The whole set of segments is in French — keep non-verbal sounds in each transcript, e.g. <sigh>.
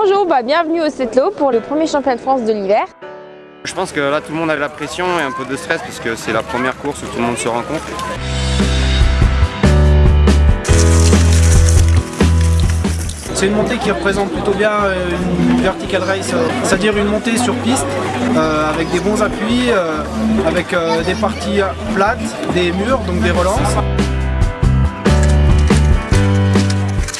Bonjour, bah, bienvenue au Setlo pour le premier championnat de France de l'hiver. Je pense que là tout le monde a de la pression et un peu de stress parce que c'est la première course où tout le monde se rencontre. C'est une montée qui représente plutôt bien euh, une vertical race, euh, c'est-à-dire une montée sur piste euh, avec des bons appuis, avec des parties plates, des murs, donc des relances.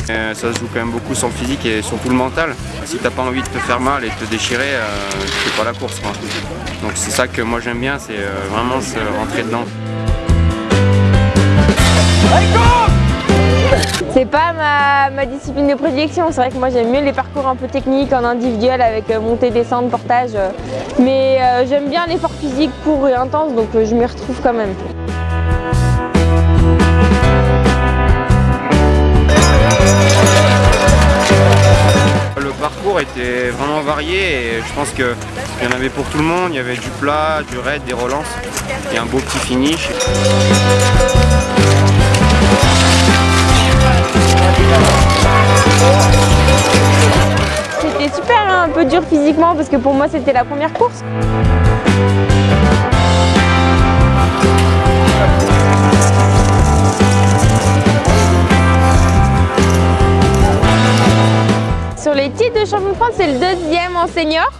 Ça se joue quand même beaucoup sur le physique et surtout le mental. Si t'as pas envie de te faire mal et de te déchirer, tu fais pas la course. Donc c'est ça que moi j'aime bien, c'est vraiment se rentrer dedans. C'est pas ma, discipline de prédilection, c'est vrai que moi j'aime mieux les parcours un peu techniques en individuel avec euh, montée, descente, portage. Euh. Mais euh, j'aime bien l'effort physique court et intense donc je m'y retrouve quand même. Parcours était vraiment varié et je pense qu'il y en avait pour tout le monde. Il y avait du plat, du raid, des relances et un beau petit finish. C'était super, hein, un peu dur physiquement parce que pour moi c'était la première course. De champion de France, c'est le deuxième en senior,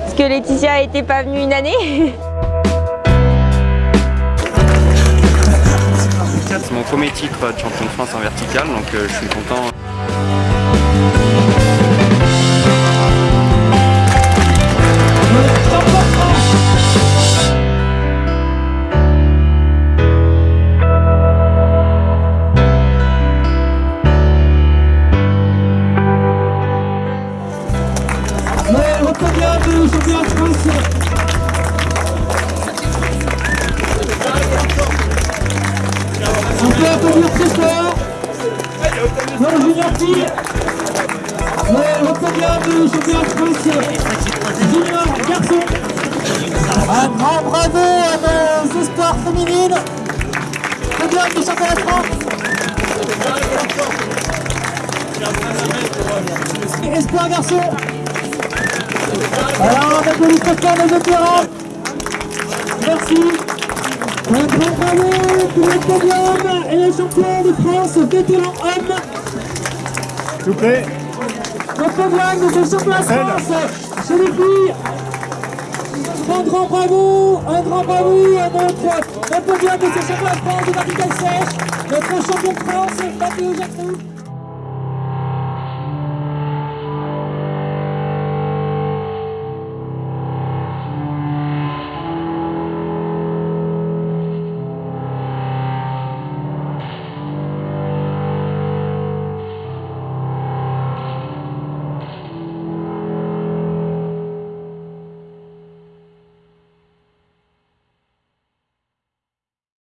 parce que Laetitia n'était pas venue une année. <laughs> C'est mon premier titre de champion de France en vertical, donc euh, je suis content. France peut applaudir de France. Junior garçon. Un grand bravo à nos espoirs féminines. Podium de champion de France. Espoir garçon. Alors, on fort nos vétérans. Merci. Un grand bravo pour le podium et le champion de France vétéran homme. S'il vous plaît. Le podium de ce champion de France chez les filles. Un grand bravo, un grand bravo à notre le podium de ce champion de France de vertical sèche, notre champion de France, Mathéo Jacou.